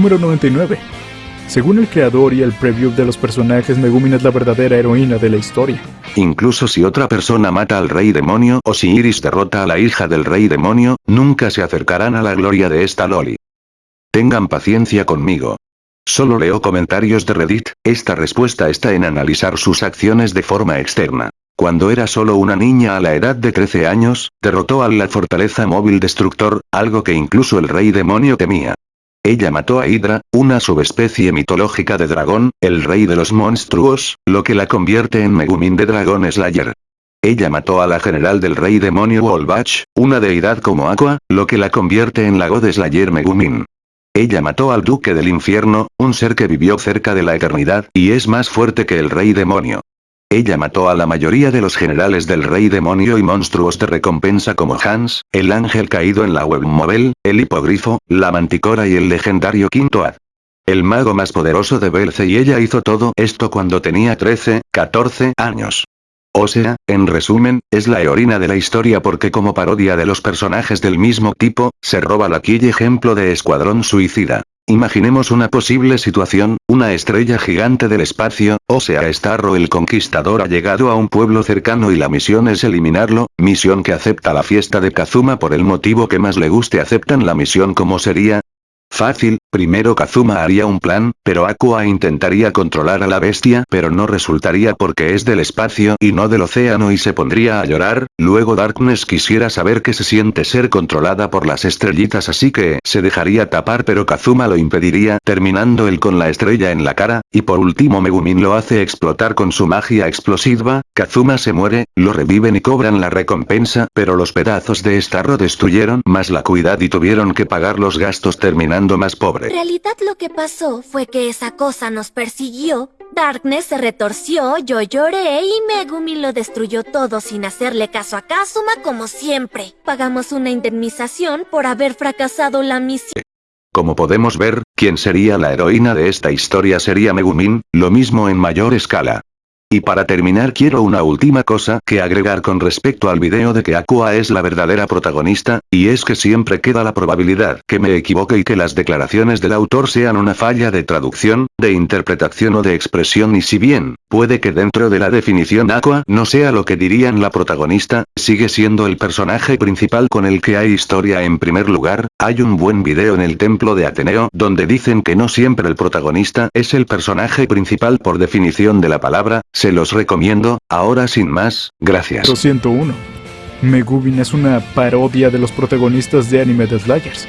Número 99. Según el creador y el preview de los personajes, Megumin es la verdadera heroína de la historia. Incluso si otra persona mata al rey demonio o si Iris derrota a la hija del rey demonio, nunca se acercarán a la gloria de esta loli. Tengan paciencia conmigo. Solo leo comentarios de Reddit, esta respuesta está en analizar sus acciones de forma externa. Cuando era solo una niña a la edad de 13 años, derrotó a la fortaleza móvil destructor, algo que incluso el rey demonio temía. Ella mató a Hydra, una subespecie mitológica de dragón, el rey de los monstruos, lo que la convierte en Megumin de Dragon Slayer. Ella mató a la general del rey demonio Wolbach, una deidad como Aqua, lo que la convierte en la God Slayer Megumin. Ella mató al duque del infierno, un ser que vivió cerca de la eternidad, y es más fuerte que el rey demonio. Ella mató a la mayoría de los generales del rey demonio y monstruos de recompensa como Hans, el ángel caído en la webmobile, el hipogrifo, la manticora y el legendario Quinto Ad. El mago más poderoso de Belce y ella hizo todo esto cuando tenía 13, 14 años. O sea, en resumen, es la heroína de la historia porque como parodia de los personajes del mismo tipo, se roba la quilla ejemplo de Escuadrón Suicida. Imaginemos una posible situación, una estrella gigante del espacio, o sea Starro el Conquistador ha llegado a un pueblo cercano y la misión es eliminarlo, misión que acepta la fiesta de Kazuma por el motivo que más le guste aceptan la misión como sería, Fácil, primero Kazuma haría un plan, pero Aqua intentaría controlar a la bestia pero no resultaría porque es del espacio y no del océano y se pondría a llorar, luego Darkness quisiera saber qué se siente ser controlada por las estrellitas así que se dejaría tapar pero Kazuma lo impediría terminando él con la estrella en la cara, y por último Megumin lo hace explotar con su magia explosiva, Kazuma se muere, lo reviven y cobran la recompensa pero los pedazos de Starro destruyeron más la cuidad y tuvieron que pagar los gastos terminando más pobre. En realidad lo que pasó fue que esa cosa nos persiguió, Darkness se retorció, yo lloré y Megumi lo destruyó todo sin hacerle caso a Kazuma como siempre. Pagamos una indemnización por haber fracasado la misión. Como podemos ver, quien sería la heroína de esta historia sería Megumin, lo mismo en mayor escala. Y para terminar quiero una última cosa que agregar con respecto al video de que Aqua es la verdadera protagonista, y es que siempre queda la probabilidad que me equivoque y que las declaraciones del autor sean una falla de traducción, de interpretación o de expresión y si bien, puede que dentro de la definición Aqua no sea lo que dirían la protagonista, sigue siendo el personaje principal con el que hay historia en primer lugar, hay un buen video en el templo de Ateneo donde dicen que no siempre el protagonista es el personaje principal por definición de la palabra, se los recomiendo, ahora sin más, gracias. 201. Megubin es una parodia de los protagonistas de anime de Slayers.